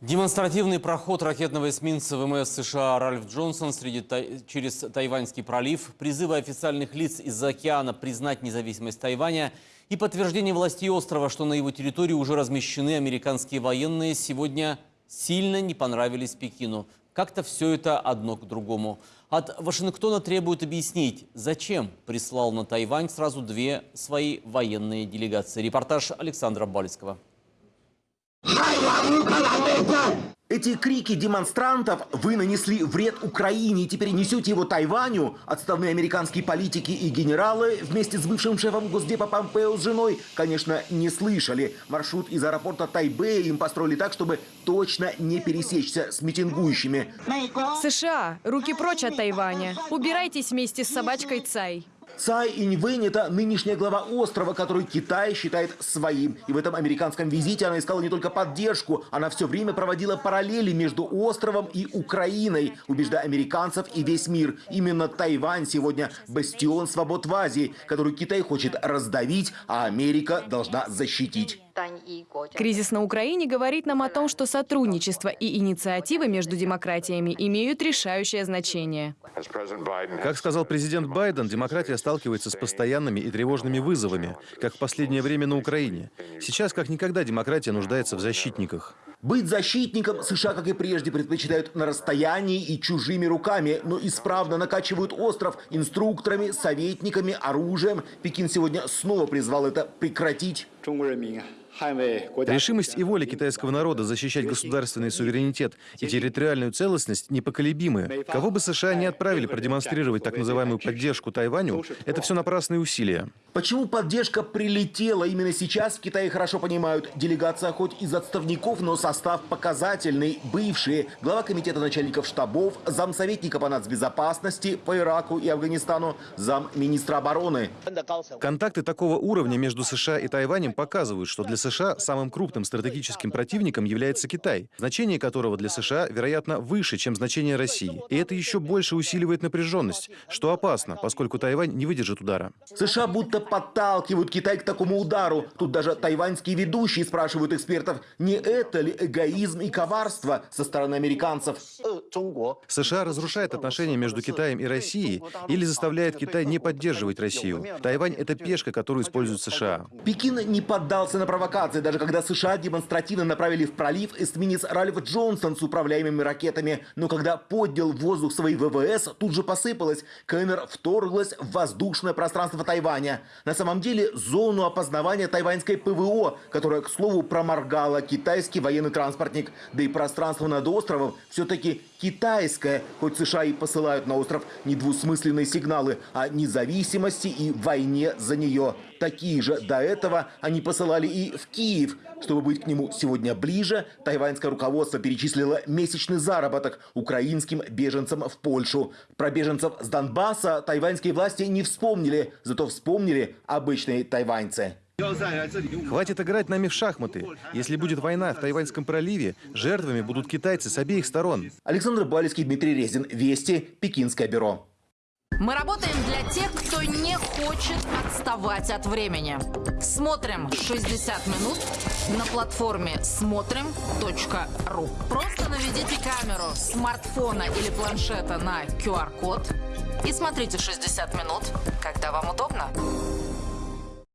Демонстративный проход ракетного эсминца ВМС США Ральф Джонсон среди Тай- через Тайваньский пролив, призывы официальных лиц из-за океана признать независимость Тайваня и подтверждение властей острова, что на его территории уже размещены американские военные, сегодня сильно не понравились Пекину. Как-то все это одно к другому. От Вашингтона требуют объяснить, зачем прислал на Тайвань сразу две свои военные делегации. Репортаж Александра Бальского. Эти крики демонстрантов «Вы нанесли вред Украине и теперь несете его Тайваню» отставные американские политики и генералы вместе с бывшим шефом Госдепа Помпео с женой, конечно, не слышали. Маршрут из аэропорта Тайбэя им построили так, чтобы точно не пересечься с митингующими. США, руки прочь от Тайваня. Убирайтесь вместе с собачкой Цай. Цай Иньвэнь – это нынешняя глава острова, который Китай считает своим. И в этом американском визите она искала не только поддержку, она все время проводила параллели между островом и Украиной, убеждая американцев и весь мир. Именно Тайвань сегодня бастион свобод в Азии, который Китай хочет раздавить, а Америка должна защитить. Кризис на Украине говорит нам о том, что сотрудничество и инициативы между демократиями имеют решающее значение. Как сказал президент Байден, демократия сталкивается с постоянными и тревожными вызовами, как в последнее время на Украине. Сейчас, как никогда, демократия нуждается в защитниках. Быть защитником США, как и прежде, предпочитают на расстоянии и чужими руками, но исправно накачивают остров инструкторами, советниками, оружием. Пекин сегодня снова призвал это прекратить. Решимость и воля китайского народа защищать государственный суверенитет и территориальную целостность непоколебимы. Кого бы США не отправили продемонстрировать так называемую поддержку Тайваню, это все напрасные усилия. Почему поддержка прилетела именно сейчас, в Китае хорошо понимают. Делегация хоть из отставников, но со состав показательный. Бывшие. Глава комитета начальников штабов, замсоветника по нацбезопасности по Ираку и Афганистану, замминистра обороны. Контакты такого уровня между США и Тайванем показывают, что для США самым крупным стратегическим противником является Китай, значение которого для США, вероятно, выше, чем значение России. И это еще больше усиливает напряженность, что опасно, поскольку Тайвань не выдержит удара. США будто подталкивают Китай к такому удару. Тут даже тайваньские ведущие спрашивают экспертов, не это ли эгоизм и коварство со стороны американцев. США разрушает отношения между Китаем и Россией или заставляет Китай не поддерживать Россию. Тайвань — это пешка, которую используют США. Пекин не поддался на провокации, даже когда США демонстративно направили в пролив эсминец Ральф Джонсон с управляемыми ракетами. Но когда поднял в воздух свои ВВС, тут же посыпалось. КНР вторглась в воздушное пространство Тайваня. На самом деле зону опознавания тайваньской ПВО, которая, к слову, проморгала китайский военный транспортник. Да и пространство над островом все-таки китайское, хоть США и посылают на остров недвусмысленные сигналы о независимости и войне за нее. Такие же до этого они посылали и в Киев. Чтобы быть к нему сегодня ближе, тайваньское руководство перечислило месячный заработок украинским беженцам в Польшу. Про беженцев с Донбасса тайваньские власти не вспомнили, зато вспомнили обычные тайваньцы. Хватит играть нами в шахматы. Если будет война в Тайваньском проливе, жертвами будут китайцы с обеих сторон. Александр Балецкий, Дмитрий Резин. Вести. Пекинское бюро. Мы работаем для тех, кто не хочет отставать от времени. Смотрим 60 минут на платформе смотрим.ру. Просто наведите камеру смартфона или планшета на QR-код и смотрите 60 минут, когда вам удобно.